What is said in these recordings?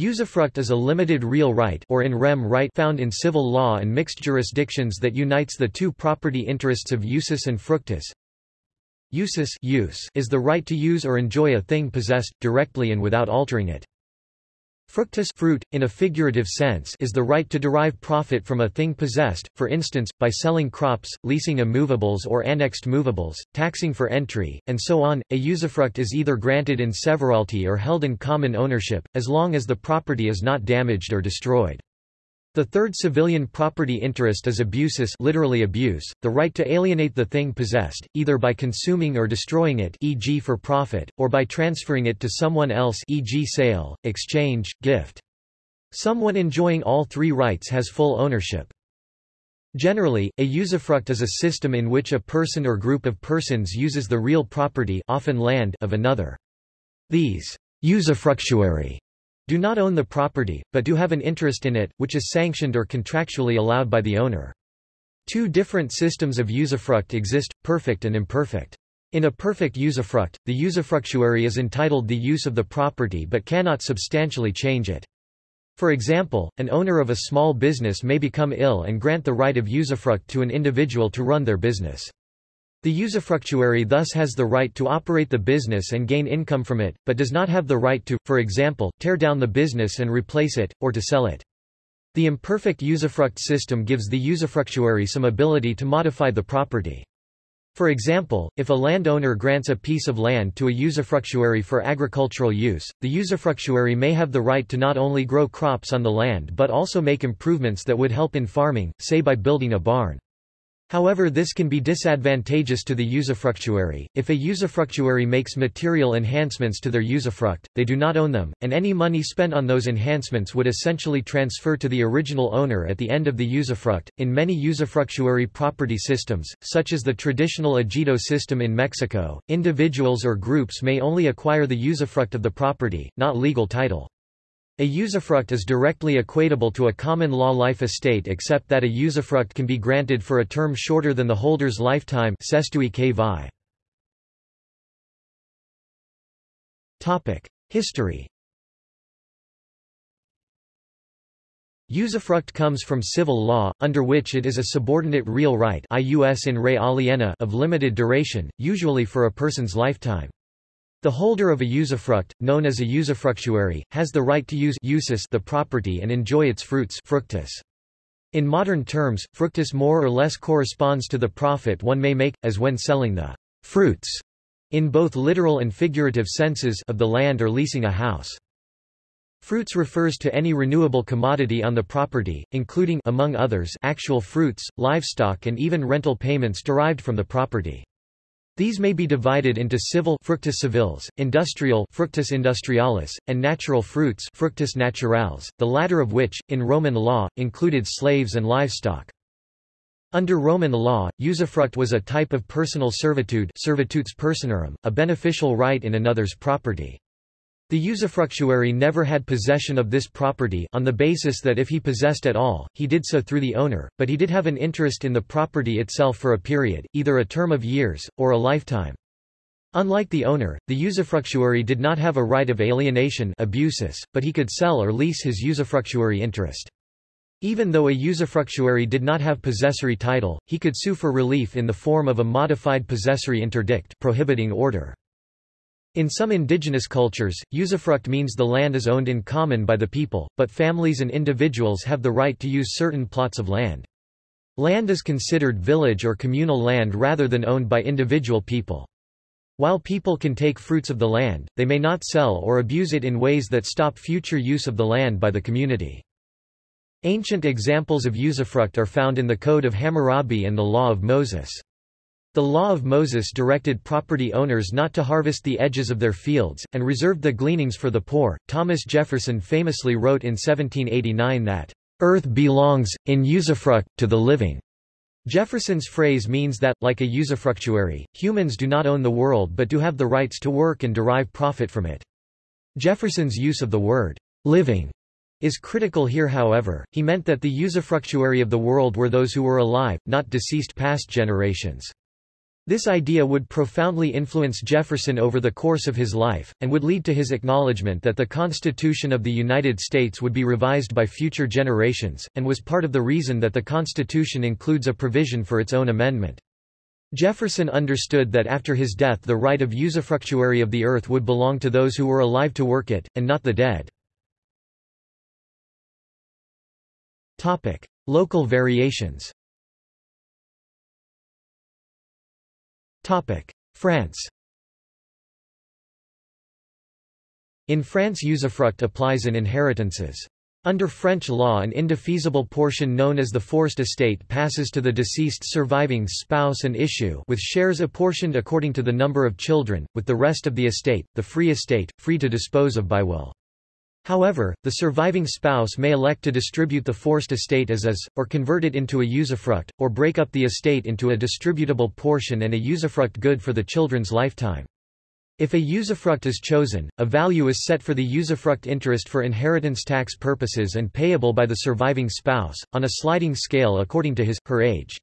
Usufruct is a limited real right or in rem right found in civil law and mixed jurisdictions that unites the two property interests of usus and fructus. Usus use is the right to use or enjoy a thing possessed, directly and without altering it. Fructus fruit, in a figurative sense is the right to derive profit from a thing possessed, for instance, by selling crops, leasing immovables or annexed movables, taxing for entry, and so on. A usufruct is either granted in severalty or held in common ownership, as long as the property is not damaged or destroyed. The third civilian property interest is abusus literally abuse, the right to alienate the thing possessed, either by consuming or destroying it e.g. for profit, or by transferring it to someone else e.g. sale, exchange, gift. Someone enjoying all three rights has full ownership. Generally, a usufruct is a system in which a person or group of persons uses the real property often land of another. These usufructuary do not own the property, but do have an interest in it, which is sanctioned or contractually allowed by the owner. Two different systems of usufruct exist, perfect and imperfect. In a perfect usufruct, the usufructuary is entitled the use of the property but cannot substantially change it. For example, an owner of a small business may become ill and grant the right of usufruct to an individual to run their business. The usufructuary thus has the right to operate the business and gain income from it, but does not have the right to, for example, tear down the business and replace it, or to sell it. The imperfect usufruct system gives the usufructuary some ability to modify the property. For example, if a landowner grants a piece of land to a usufructuary for agricultural use, the usufructuary may have the right to not only grow crops on the land but also make improvements that would help in farming, say by building a barn. However this can be disadvantageous to the usufructuary. If a usufructuary makes material enhancements to their usufruct, they do not own them, and any money spent on those enhancements would essentially transfer to the original owner at the end of the usufruct. In many usufructuary property systems, such as the traditional ejido system in Mexico, individuals or groups may only acquire the usufruct of the property, not legal title. A usufruct is directly equatable to a common law life estate except that a usufruct can be granted for a term shorter than the holder's lifetime History Usufruct comes from civil law, under which it is a subordinate real right of limited duration, usually for a person's lifetime. The holder of a usufruct, known as a usufructuary, has the right to use usus the property and enjoy its fruits fructus. In modern terms, fructus more or less corresponds to the profit one may make, as when selling the fruits in both literal and figurative senses of the land or leasing a house. Fruits refers to any renewable commodity on the property, including among others actual fruits, livestock and even rental payments derived from the property. These may be divided into civil fructus civilis, industrial fructus industrialis, and natural fruits fructus naturales, the latter of which, in Roman law, included slaves and livestock. Under Roman law, usufruct was a type of personal servitude servitutes personarum, a beneficial right in another's property. The usufructuary never had possession of this property on the basis that if he possessed at all, he did so through the owner, but he did have an interest in the property itself for a period, either a term of years, or a lifetime. Unlike the owner, the usufructuary did not have a right of alienation abusus, but he could sell or lease his usufructuary interest. Even though a usufructuary did not have possessory title, he could sue for relief in the form of a modified possessory interdict prohibiting order. In some indigenous cultures, usufruct means the land is owned in common by the people, but families and individuals have the right to use certain plots of land. Land is considered village or communal land rather than owned by individual people. While people can take fruits of the land, they may not sell or abuse it in ways that stop future use of the land by the community. Ancient examples of usufruct are found in the Code of Hammurabi and the Law of Moses. The law of Moses directed property owners not to harvest the edges of their fields, and reserved the gleanings for the poor. Thomas Jefferson famously wrote in 1789 that, Earth belongs, in usufruct, to the living. Jefferson's phrase means that, like a usufructuary, humans do not own the world but do have the rights to work and derive profit from it. Jefferson's use of the word living is critical here however, he meant that the usufructuary of the world were those who were alive, not deceased past generations. This idea would profoundly influence Jefferson over the course of his life, and would lead to his acknowledgement that the Constitution of the United States would be revised by future generations, and was part of the reason that the Constitution includes a provision for its own amendment. Jefferson understood that after his death the right of usufructuary of the earth would belong to those who were alive to work it, and not the dead. Local variations France In France usufruct applies in inheritances. Under French law an indefeasible portion known as the forced estate passes to the deceased surviving spouse and issue with shares apportioned according to the number of children, with the rest of the estate, the free estate, free to dispose of by will. However, the surviving spouse may elect to distribute the forced estate as is, or convert it into a usufruct, or break up the estate into a distributable portion and a usufruct good for the children's lifetime. If a usufruct is chosen, a value is set for the usufruct interest for inheritance tax purposes and payable by the surviving spouse, on a sliding scale according to his, her age.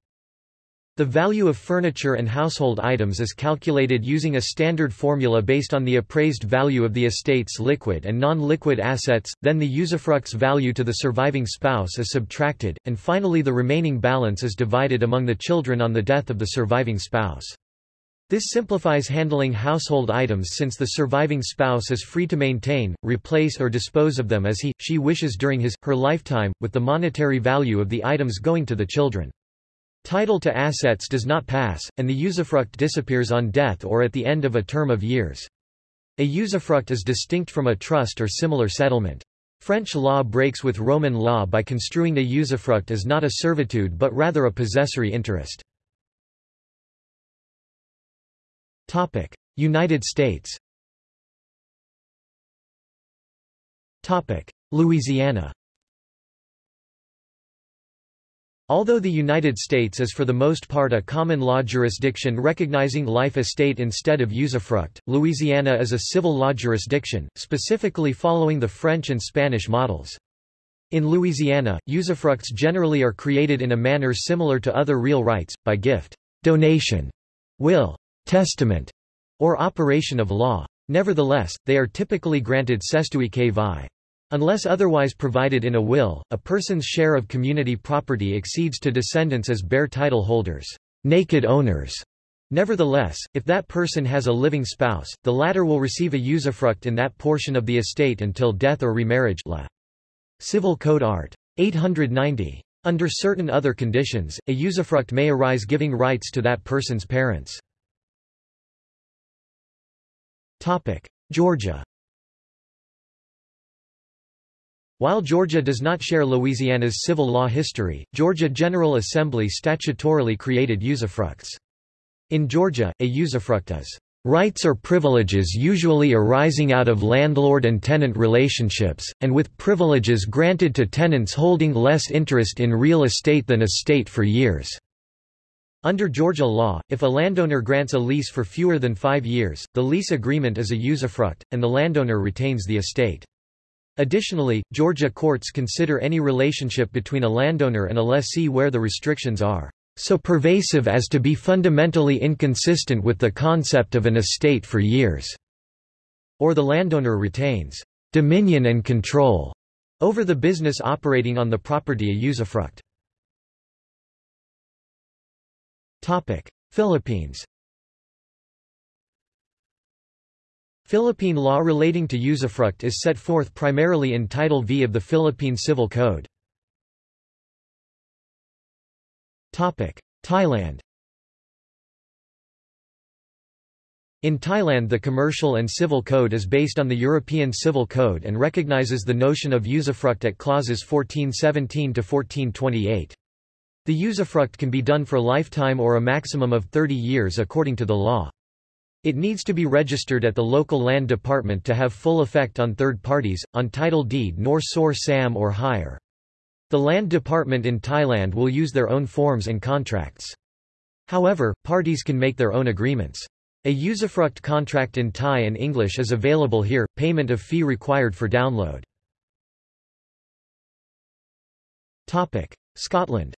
The value of furniture and household items is calculated using a standard formula based on the appraised value of the estate's liquid and non-liquid assets, then the usufruct's value to the surviving spouse is subtracted, and finally the remaining balance is divided among the children on the death of the surviving spouse. This simplifies handling household items since the surviving spouse is free to maintain, replace or dispose of them as he, she wishes during his, her lifetime, with the monetary value of the items going to the children. Title to assets does not pass, and the usufruct disappears on death or at the end of a term of years. A usufruct is distinct from a trust or similar settlement. French law breaks with Roman law by construing a usufruct as not a servitude but rather a possessory interest. United States Louisiana Although the United States is for the most part a common law jurisdiction recognizing life estate instead of usufruct, Louisiana is a civil law jurisdiction, specifically following the French and Spanish models. In Louisiana, usufructs generally are created in a manner similar to other real rights, by gift, donation, will, testament, or operation of law. Nevertheless, they are typically granted cestui vi. Unless otherwise provided in a will, a person's share of community property exceeds to descendants as bare title holders, naked owners. Nevertheless, if that person has a living spouse, the latter will receive a usufruct in that portion of the estate until death or remarriage La. Civil Code Art. 890. Under certain other conditions, a usufruct may arise giving rights to that person's parents. Topic. Georgia While Georgia does not share Louisiana's civil law history, Georgia General Assembly statutorily created usufructs. In Georgia, a usufruct is rights or privileges usually arising out of landlord and tenant relationships, and with privileges granted to tenants holding less interest in real estate than a state for years. Under Georgia law, if a landowner grants a lease for fewer than five years, the lease agreement is a usufruct, and the landowner retains the estate. Additionally, Georgia courts consider any relationship between a landowner and a lessee where the restrictions are so pervasive as to be fundamentally inconsistent with the concept of an estate for years, or the landowner retains dominion and control over the business operating on the property a usufruct. Philippines Philippine law relating to usufruct is set forth primarily in Title V of the Philippine Civil Code. Thailand In Thailand the commercial and civil code is based on the European Civil Code and recognizes the notion of usufruct at clauses 1417–1428. The usufruct can be done for lifetime or a maximum of 30 years according to the law. It needs to be registered at the local land department to have full effect on third parties, on title deed nor sor sam or higher. The land department in Thailand will use their own forms and contracts. However, parties can make their own agreements. A usufruct contract in Thai and English is available here, payment of fee required for download. Scotland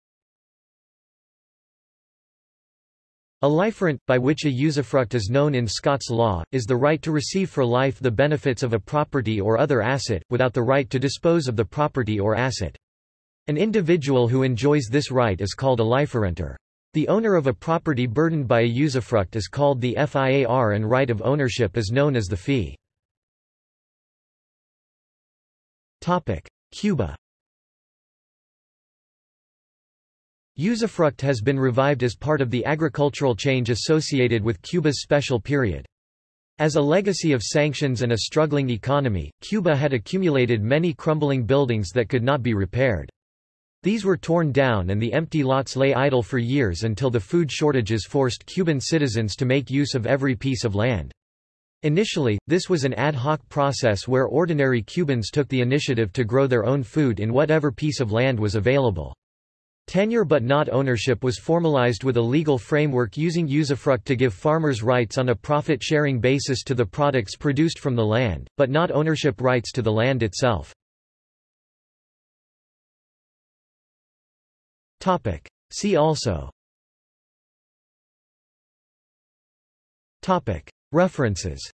A liferent, by which a usufruct is known in Scots law, is the right to receive for life the benefits of a property or other asset, without the right to dispose of the property or asset. An individual who enjoys this right is called a liferenter. The owner of a property burdened by a usufruct is called the fiar and right of ownership is known as the fee. Cuba Usufruct has been revived as part of the agricultural change associated with Cuba's special period. As a legacy of sanctions and a struggling economy, Cuba had accumulated many crumbling buildings that could not be repaired. These were torn down and the empty lots lay idle for years until the food shortages forced Cuban citizens to make use of every piece of land. Initially, this was an ad hoc process where ordinary Cubans took the initiative to grow their own food in whatever piece of land was available. Tenure but not ownership was formalized with a legal framework using usufruct to give farmers rights on a profit-sharing basis to the products produced from the land, but not ownership rights to the land itself. See also. References